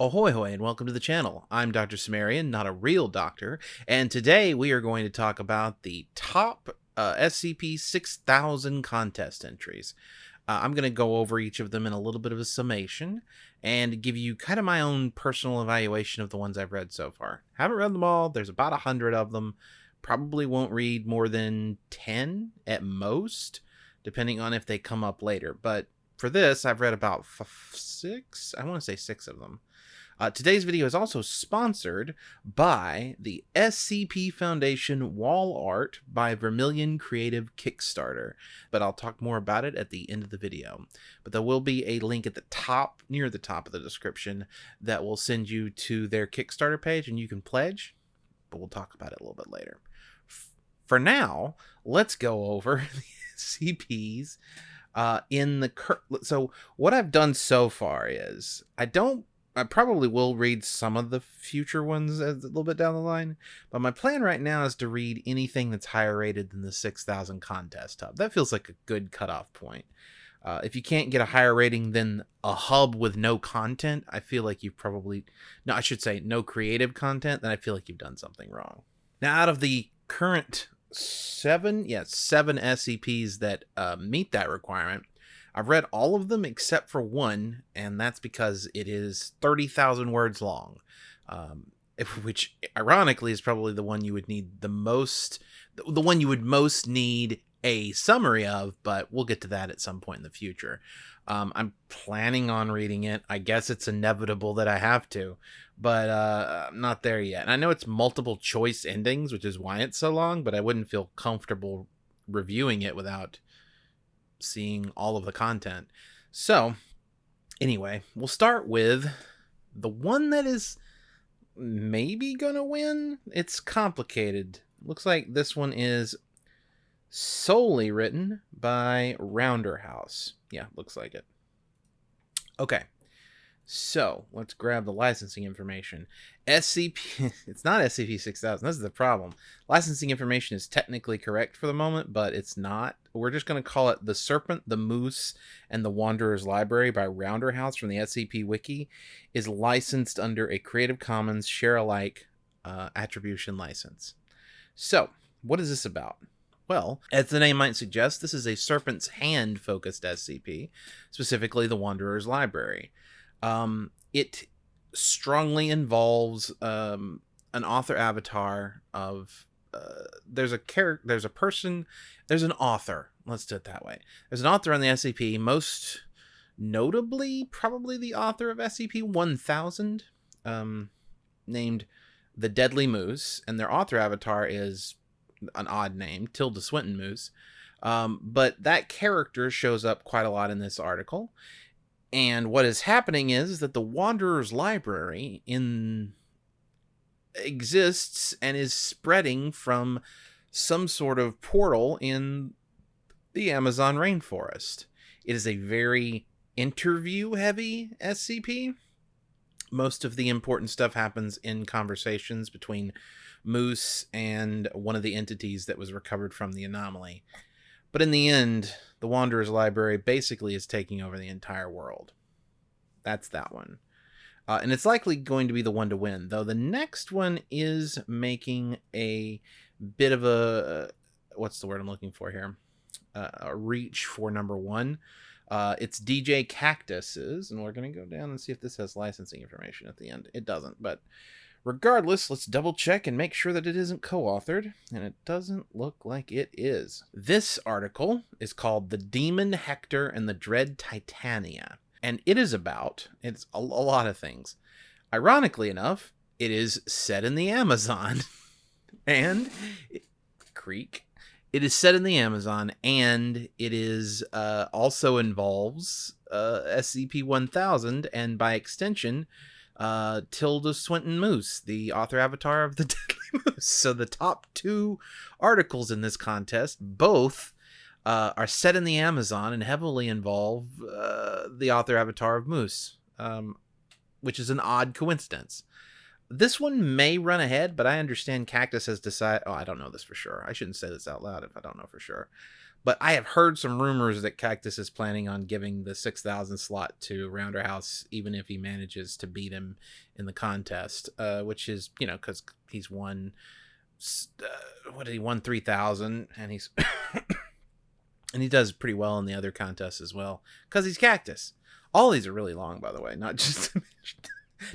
Ahoy hoy and welcome to the channel. I'm Dr. Cimmerian, not a real doctor, and today we are going to talk about the top uh, SCP 6000 contest entries. Uh, I'm going to go over each of them in a little bit of a summation and give you kind of my own personal evaluation of the ones I've read so far. Haven't read them all, there's about a hundred of them. Probably won't read more than 10 at most, depending on if they come up later. But for this, I've read about six, I want to say six of them. Uh, today's video is also sponsored by the SCP Foundation wall art by Vermilion Creative Kickstarter, but I'll talk more about it at the end of the video. But there will be a link at the top, near the top of the description, that will send you to their Kickstarter page and you can pledge, but we'll talk about it a little bit later. For now, let's go over the SCPs uh, in the cur- so what I've done so far is I don't I probably will read some of the future ones a little bit down the line, but my plan right now is to read anything that's higher rated than the 6000 contest hub. That feels like a good cutoff point. Uh, if you can't get a higher rating than a hub with no content, I feel like you've probably, no, I should say no creative content, then I feel like you've done something wrong. Now, out of the current seven, yeah, seven SCPs that uh, meet that requirement, I've read all of them except for one, and that's because it is 30,000 words long. Um, which ironically is probably the one you would need the most, the one you would most need a summary of, but we'll get to that at some point in the future. Um, I'm planning on reading it. I guess it's inevitable that I have to, but uh, I'm not there yet. And I know it's multiple choice endings, which is why it's so long, but I wouldn't feel comfortable reviewing it without seeing all of the content. So, anyway, we'll start with the one that is maybe gonna win. It's complicated. Looks like this one is solely written by Rounderhouse. Yeah, looks like it. Okay. So let's grab the licensing information. SCP, it's not SCP 6000. This is the problem. Licensing information is technically correct for the moment, but it's not. We're just going to call it The Serpent, the Moose, and the Wanderer's Library by Rounderhouse from the SCP Wiki is licensed under a Creative Commons share alike uh, attribution license. So, what is this about? Well, as the name might suggest, this is a Serpent's Hand focused SCP, specifically the Wanderer's Library. Um, it strongly involves um, an author avatar of there's a character there's a person there's an author let's do it that way. There's an author on the scp most notably probably the author of scp 1000 um, named the deadly moose and their author avatar is an odd name tilda swinton moose. Um, but that character shows up quite a lot in this article and what is happening is that the Wanderer's Library in exists and is spreading from some sort of portal in the Amazon rainforest. It is a very interview heavy SCP. Most of the important stuff happens in conversations between Moose and one of the entities that was recovered from the anomaly. But in the end, the Wanderer's Library basically is taking over the entire world. That's that one. Uh, and it's likely going to be the one to win, though the next one is making a bit of a what's the word I'm looking for here? Uh, a reach for number one. Uh, it's djkaktus's, and we're going to go down and see if this has licensing information at the end. It doesn't, but Regardless, let's double check and make sure that it isn't co authored, and it doesn't look like it is. This article is called The Demon Hector and the Dread Titania, and it is about it's a, a lot of things. Ironically enough, it is set in the Amazon, and it, Creek. It is set in the Amazon, and it is uh, also involves uh, SCP 1000, and by extension, uh, Tilda Swinton Moose, the author avatar of the Deadly Moose. So the top two articles in this contest, both uh, are set in the Amazon and heavily involve uh, the author avatar of Moose, um, which is an odd coincidence. This one may run ahead, but I understand Kaktus has decided. Oh, I don't know this for sure. I shouldn't say this out loud if I don't know for sure. but I have heard some rumors that Kaktus is planning on giving the 6,000 slot to Rounderhouse, even if he manages to beat him in the contest, uh, which is, you know, because he's won, uh, what did he won 3,000, and he's, and he does pretty well in the other contests as well, because he's Kaktus. All these are really long, by the way, not just.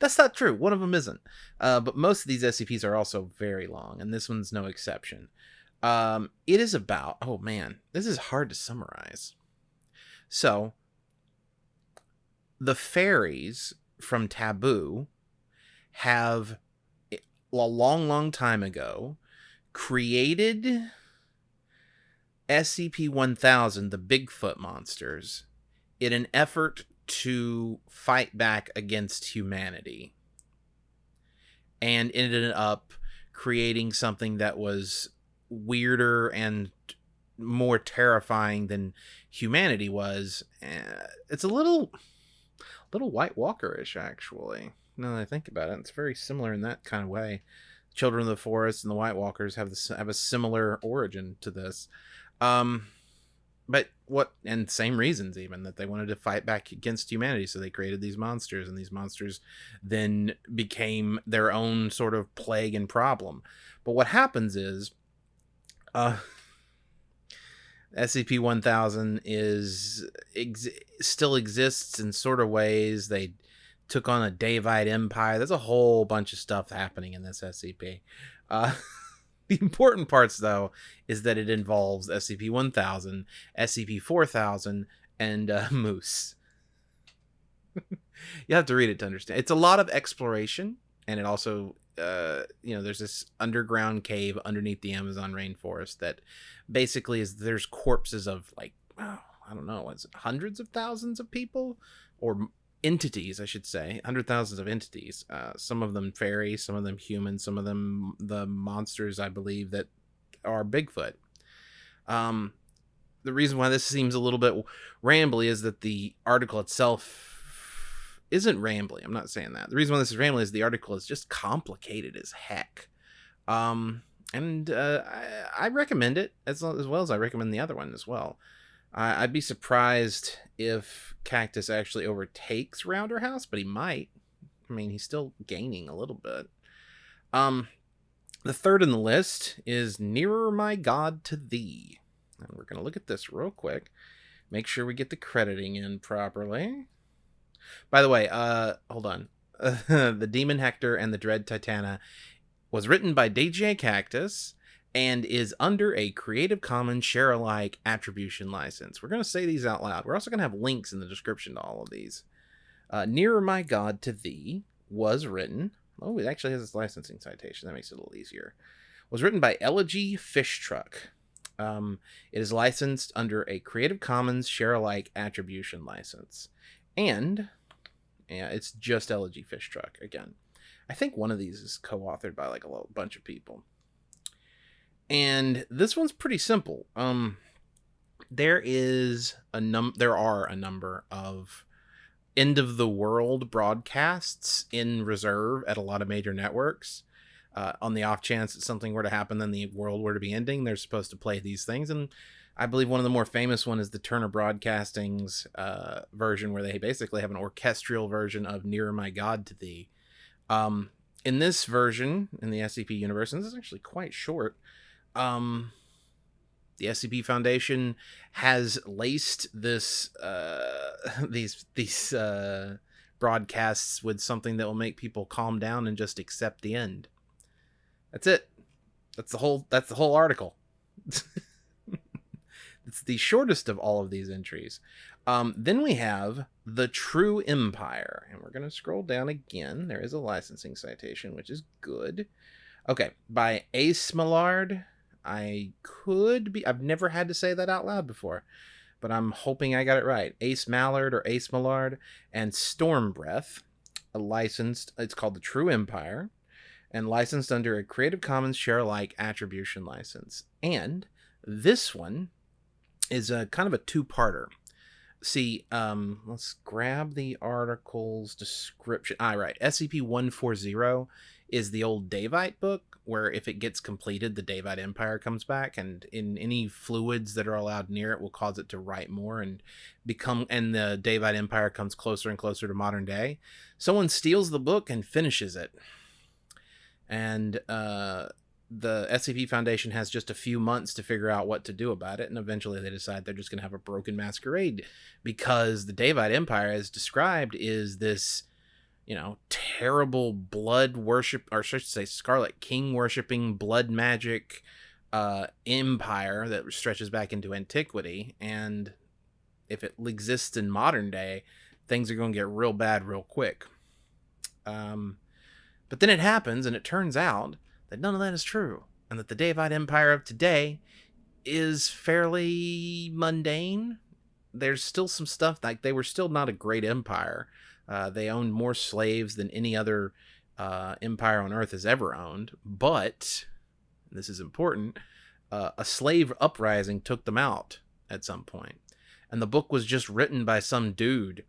That's not true. One of them isn't. Uh, but most of these SCPs are also very long, and this one's no exception. Um, it is about, oh man, this is hard to summarize. So, the fairies from Taboo have, a long, long time ago, created SCP 1000, the Bigfoot monsters, in an effort to fight back against humanity. And ended up creating something that was weirder and more terrifying than humanity was. Uh, it's a little, little White Walker-ish, actually. Now that I think about it, it's very similar in that kind of way. Children of the Forest and the White Walkers have this have a similar origin to this. Um, but what and same reasons even that they wanted to fight back against humanity so they created these monsters and these monsters then became their own sort of plague and problem but what happens is uh, SCP-1000 is ex- still exists in sort of ways. They took on a Daevite empire. There's a whole bunch of stuff happening in this SCP. Uh, the important parts, though, is that it involves SCP-1000, SCP-4000, and uh, Moose. you have to read it to understand. It's a lot of exploration, and it also uh, you know, there's this underground cave underneath the Amazon rainforest that basically is there's corpses of like oh, I don't know, it's hundreds of thousands of people or entities, I should say, hundred thousands of entities. Uh, some of them fairy, some of them human, some of them the monsters I believe that are Bigfoot. Um, the reason why this seems a little bit rambly is that the article itself isn't rambling. I'm not saying that. The reason why this is rambling is the article is just complicated as heck. Um, and uh, I, I, recommend it as, as well as I recommend the other one as well. I'd be surprised if Kaktus actually overtakes Rounderhouse, but he might. I mean, he's still gaining a little bit. Um, the third in the list is Nearer My God to Thee. And we're going to look at this real quick. Make sure we get the crediting in properly. By the way, uh, hold on. the Demon Hector and the Dread Titania was written by djkaktus and is under a Creative Commons share alike attribution license. We're going to say these out loud. We're also going to have links in the description to all of these. Uh, Nearer My God to Thee was written. Oh, it actually has its licensing citation. That makes it a little easier. Was written by Elegy Fish Truck. Um, it is licensed under a Creative Commons share alike attribution license. And yeah, it's just Elegy Fish Truck again. I think one of these is co-authored by like a bunch of people. And this one's pretty simple. Um there is a num there are a number of end of the world broadcasts in reserve at a lot of major networks. Uh, on the off chance that something were to happen, then the world were to be ending, they're supposed to play these things. And I believe one of the more famous one is the Turner Broadcasting's uh, version, where they basically have an orchestral version of "Nearer My God to Thee." Um, in this version, in the SCP universe, and this is actually quite short, um, the SCP Foundation has laced this uh, these these uh, broadcasts with something that will make people calm down and just accept the end. That's it. That's the whole. That's the whole article. It's the shortest of all of these entries. Um, then we have The True Empire. And we're going to scroll down again. There is a licensing citation, which is good. Okay, by Ace Millard. I could be, I've never had to say that out loud before, but I'm hoping I got it right. Ace Mallard or Ace Millard and Storm Breath, a licensed, it's called The True Empire, and licensed under a Creative Commons share alike attribution license. And this one is a kind of a two-parter. See, um, let's grab the article's description. All ah, right, SCP 140 is the old Daevite book, where if it gets completed, the Daevite Empire comes back, and in any fluids that are allowed near it will cause it to write more and become, and the Daevite Empire comes closer and closer to modern day. Someone steals the book and finishes it. And, uh, the SCP Foundation has just a few months to figure out what to do about it, and eventually they decide they're just going to have a broken masquerade because the Daevite Empire, as described, is this, you know, terrible blood worship, or should I say, Scarlet King worshipping blood magic uh, empire that stretches back into antiquity, and if it exists in modern day, things are going to get real bad real quick. Um, but then it happens, and it turns out that none of that is true, and that the Daevite Empire of today is fairly mundane. There's still some stuff like they were still not a great empire. Uh, they owned more slaves than any other uh, empire on Earth has ever owned, but this is important. Uh, a slave uprising took them out at some point, and the book was just written by some dude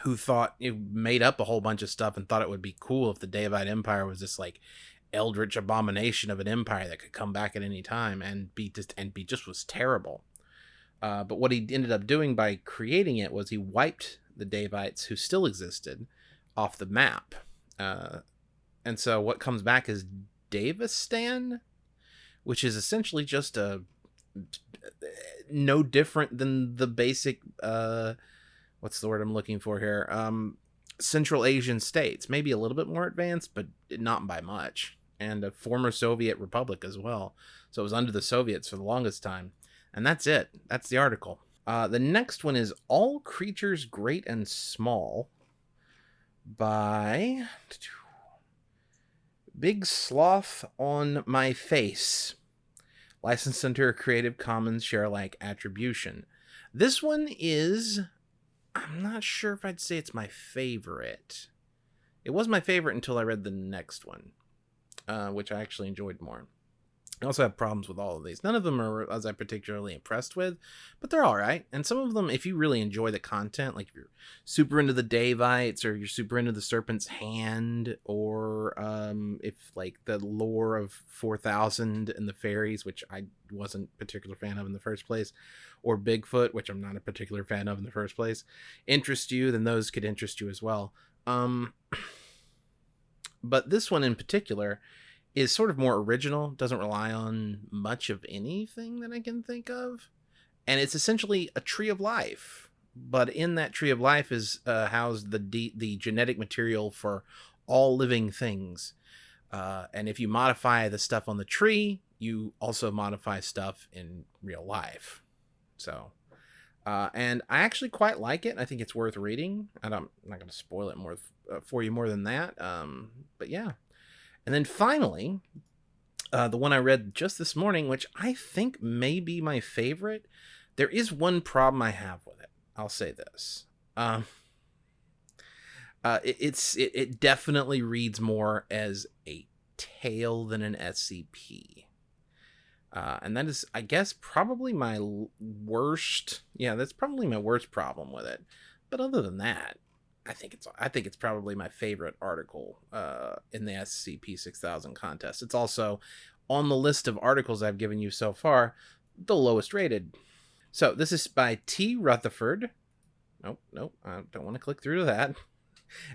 who thought it made up a whole bunch of stuff and thought it would be cool if the Daevite Empire was this like eldritch abomination of an empire that could come back at any time and be just and be just was terrible. Uh, but what he ended up doing by creating it was he wiped the Daevites who still existed off the map. Uh, and so what comes back is Daevistan, which is essentially just a no different than the basic uh, what's the word I'm looking for here? Um, Central Asian states, maybe a little bit more advanced, but not by much and a former Soviet republic as well. So it was under the Soviets for the longest time. And that's it. That's the article. Uh, the next one is All Creatures Great and Small by Big Sloth on My Face. Licensed under a Creative Commons share alike attribution. This one is. I'm not sure if I'd say it's my favorite. It was my favorite until I read the next one uh, which I actually enjoyed more. I also have problems with all of these. None of them are as I'm particularly impressed with, but they're all right. And some of them, if you really enjoy the content, like if you're super into the Daevites or you're super into the Serpent's Hand, or um, if like the lore of 4000 and the fairies, which I wasn't a particular fan of in the first place, or Bigfoot, which I'm not a particular fan of in the first place, interest you, then those could interest you as well. Um, but this one in particular is sort of more original, doesn't rely on much of anything that I can think of. And it's essentially a tree of life. But in that tree of life is uh, housed the de- the genetic material for all living things. Uh, and if you modify the stuff on the tree, you also modify stuff in real life. So, uh, and I actually quite like it. I think it's worth reading. I am not going to spoil it more uh, for you more than that. Um, but yeah. And then finally, uh, the one I read just this morning, which I think may be my favorite. There is one problem I have with it. I'll say this. Um, uh, it, it's it, it definitely reads more as a tale than an SCP. Uh, and that is, I guess, probably my worst. Yeah, that's probably my worst problem with it. But other than that, I think it's I think it's probably my favorite article uh, in the SCP 6000 contest. It's also on the list of articles I've given you so far, the lowest rated. So this is by T. Rutherford. Nope, nope, I don't want to click through to that.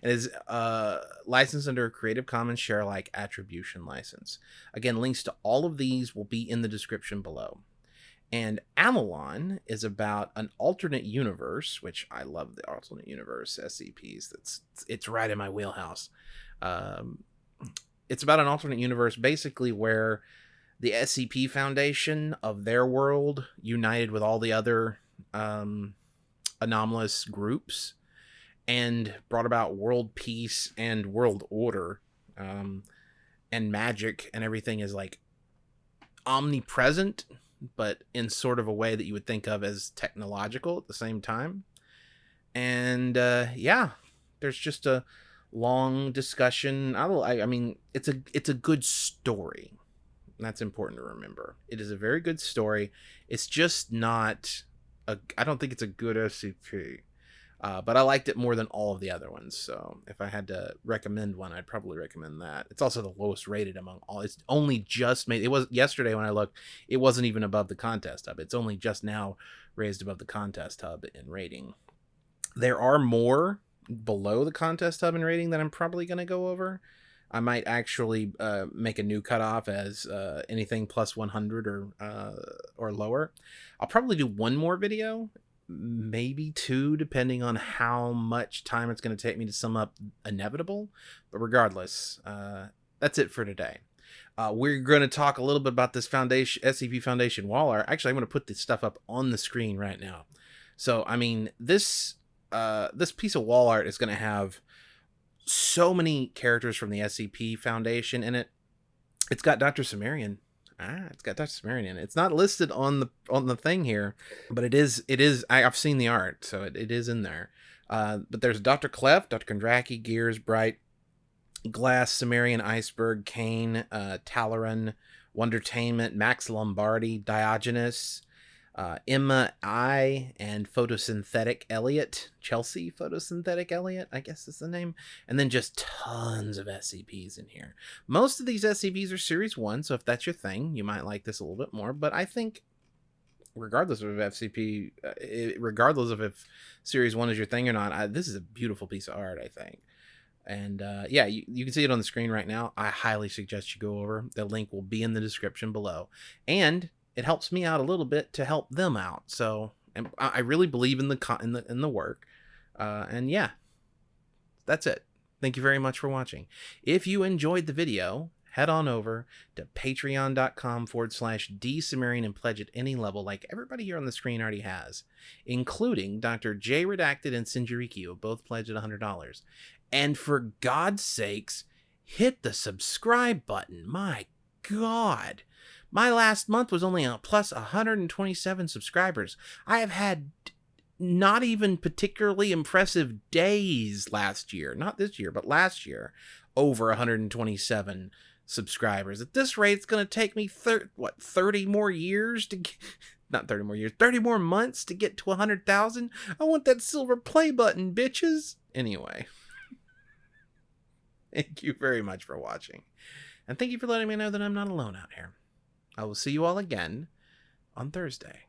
It is uh, licensed under a Creative Commons share alike attribution license. Again, links to all of these will be in the description below. And Avalon is about an alternate universe, which I love the alternate universe SCPs. That's it's right in my wheelhouse. Um, it's about an alternate universe, basically where the SCP Foundation of their world united with all the other um, anomalous groups and brought about world peace and world order um, and magic and everything is like omnipresent but in sort of a way that you would think of as technological at the same time. And uh, yeah, there's just a long discussion. I, I mean, it's a it's a good story. That's important to remember. It is a very good story. It's just not a I don't think it's a good SCP. Uh, but I liked it more than all of the other ones. So if I had to recommend one, I'd probably recommend that. It's also the lowest rated among all. It's only just made. It was yesterday when I looked. It wasn't even above the contest hub. It's only just now raised above the contest hub in rating. There are more below the contest hub in rating that I'm probably going to go over. I might actually uh, make a new cutoff as uh, anything plus 100 or uh, or lower. I'll probably do one more video maybe two, depending on how much time it's going to take me to sum up Inevitable. But regardless, uh, that's it for today. Uh, we're going to talk a little bit about this foundation SCP Foundation wall art. Actually, I'm going to put this stuff up on the screen right now. So, I mean, this uh, this piece of wall art is going to have so many characters from the SCP Foundation in it. It's got Dr. Cimmerian Ah, it's got Dr. Cimmerian in it. It's not listed on the on the thing here, but it is it is I, have seen the art, so it, it is in there. Uh, but there's Dr. Clef, Dr. Kondraki, Gears, Bright, Glass, Cimmerian, Iceberg, Kane, uh, Talloran, Wondertainment, Max Lombardi, Diogenes, uh, Emma I and Photosynthetic Elliot, Chelsea Photosynthetic Elliot, I guess is the name, and then just tons of SCPs in here. Most of these SCPs are Series 1, so if that's your thing, you might like this a little bit more, but I think regardless of FCP, uh, regardless of if Series 1 is your thing or not, I, this is a beautiful piece of art, I think. And uh, yeah, you, you can see it on the screen right now. I highly suggest you go over. The link will be in the description below. And it helps me out a little bit to help them out. So and I really believe in the in the in the work. Uh, and yeah, that's it. Thank you very much for watching. If you enjoyed the video, head on over to patreon.com forward slash dsumerian and pledge at any level like everybody here on the screen already has, including Dr. J Redacted and Sinjariki, who both pledged at $100. And for God's sakes, hit the subscribe button. My God. My last month was only a plus 127 subscribers. I have had not even particularly impressive days last year, not this year, but last year, over 127 subscribers. At this rate, it's going to take me thir- what 30 more years to get, not 30 more years, 30 more months to get to 100,000. I want that silver play button, bitches. Anyway, thank you very much for watching. And thank you for letting me know that I'm not alone out here. I will see you all again on Thursday.